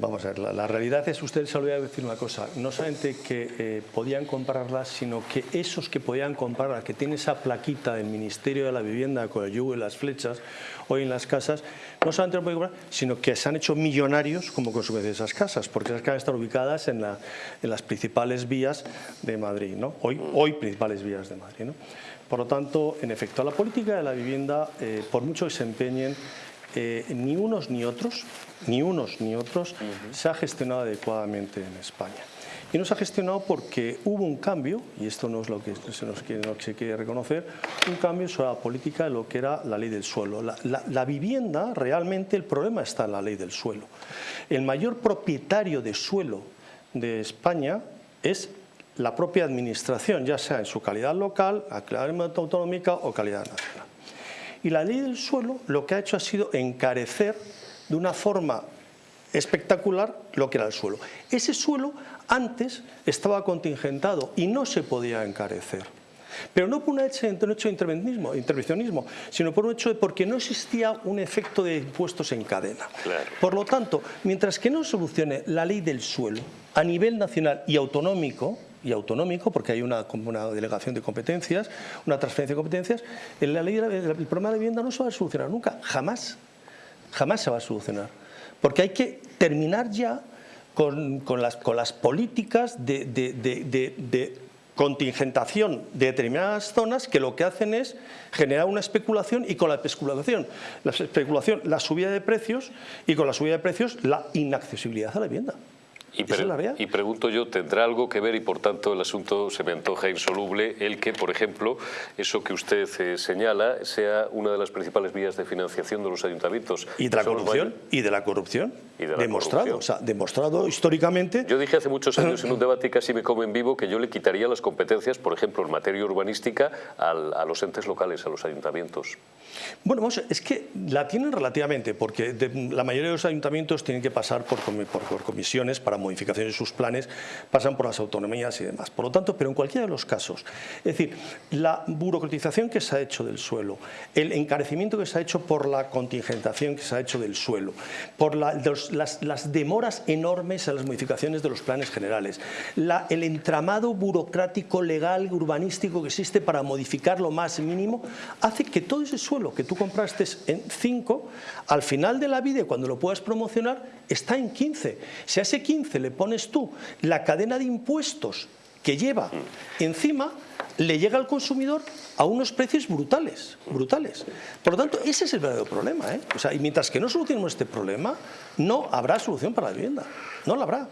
Vamos a ver, la, realidad es, usted se olvidó decir una cosa, no solamente que eh, podían comprarlas, sino que esos que podían comprarlas, que tienen esa plaquita del Ministerio de la Vivienda con el yugo y las flechas, hoy en las casas, no solamente lo pueden comprar, sino que se han hecho millonarios como consecuencia de esas casas, porque esas casas están ubicadas en las principales vías de Madrid, ¿no? hoy, hoy principales vías de Madrid. ¿no? Por lo tanto, en efecto, la política de la vivienda, eh, por mucho que se empeñen, eh, ni unos ni otros, ni unos ni otros, se ha gestionado adecuadamente en España. Y no se ha gestionado porque hubo un cambio, y esto no es lo que se nos quiere, se reconocer, un cambio sobre la política de lo que era la ley del suelo. La, la- la vivienda, realmente, el problema está en la ley del suelo. El mayor propietario de suelo de España es la propia administración, ya sea en su calidad local, calidad autonómica o calidad nacional. Y la ley del suelo lo que ha hecho ha sido encarecer de una forma espectacular lo que era el suelo. Ese suelo antes estaba contingentado y no se podía encarecer. Pero no por un hecho, de intervencionismo, intervencionismo, sino por un hecho de porque no existía un efecto de impuestos en cadena. Claro. Por lo tanto, mientras que no solucione la ley del suelo a nivel nacional y autonómico, y autonómico, porque hay una, delegación de competencias, una transferencia de competencias, en la ley, el problema de vivienda no se va a solucionar nunca, jamás, jamás se va a solucionar. Porque hay que terminar ya con, las, políticas de- de- de contingentación de determinadas zonas que lo que hacen es generar una especulación y con la especulación, la especulación, la subida de precios y con la subida de precios la inaccesibilidad a la vivienda. Y, pre- la pregunto yo, ¿tendrá algo que ver y por tanto el asunto se me antoja insoluble el que, por ejemplo, eso que usted eh, señala sea una de las principales vías de financiación de los ayuntamientos? Y de la corrupción, y de la corrupción, Y de la demostrado, corrupción. o sea, demostrado históricamente. Yo dije hace muchos años en un debate y casi me come en vivo que yo le quitaría las competencias, por ejemplo, en materia urbanística, al- a los entes locales, a los ayuntamientos. Bueno, es que la tienen relativamente, porque de- la mayoría de los ayuntamientos tienen que pasar por, comi- por- por comisiones para modificaciones de sus planes, pasan por las autonomías y demás. Por lo tanto, pero en cualquiera de los casos, es decir, la burocratización que se ha hecho del suelo, el encarecimiento que se ha hecho por la contingentación que se ha hecho del suelo, por la- los- las, las demoras enormes en las modificaciones de los planes generales, la- el entramado burocrático, legal, urbanístico que existe para modificar lo más mínimo, hace que todo ese suelo que tú compraste en 5, al final de la vida, cuando lo puedas promocionar, está en 15. Si a ese 15 le pones tú la cadena de impuestos que lleva encima, le llega al consumidor a unos precios brutales, brutales. Por lo tanto, ese es el verdadero problema. ¿eh? O sea, y mientras que no solucionemos este problema, no habrá solución para la vivienda. No la habrá.